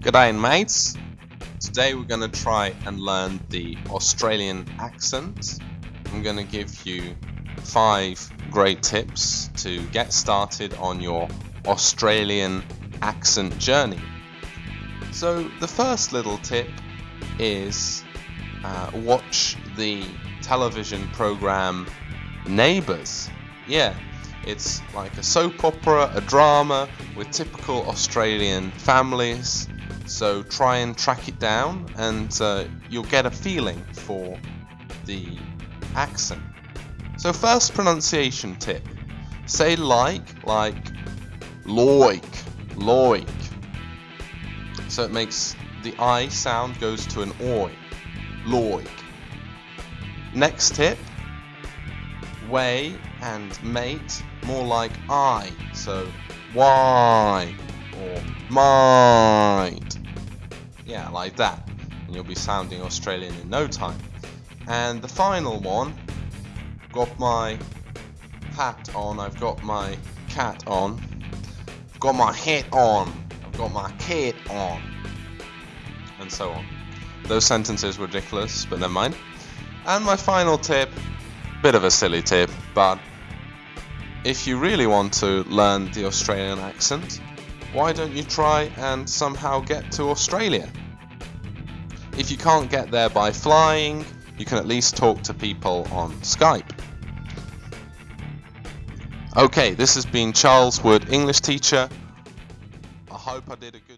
G'day mates! Today we're going to try and learn the Australian accent. I'm going to give you five great tips to get started on your Australian accent journey. So the first little tip is uh, watch the television program Neighbours. Yeah, it's like a soap opera, a drama with typical Australian families. So try and track it down and uh, you'll get a feeling for the accent. So first pronunciation tip. Say like, like loik, loik. So it makes the I sound goes to an oi, loik. Next tip, way and mate more like I. So why or might. Yeah, like that. And you'll be sounding Australian in no time. And the final one, got my hat on, I've got my cat on, I've got my hat on, I've got my cat on, and so on. Those sentences were ridiculous, but never mind. And my final tip, bit of a silly tip, but if you really want to learn the Australian accent, why don't you try and somehow get to Australia? If you can't get there by flying, you can at least talk to people on Skype. Okay, this has been Charles Wood, English teacher. I hope I did a good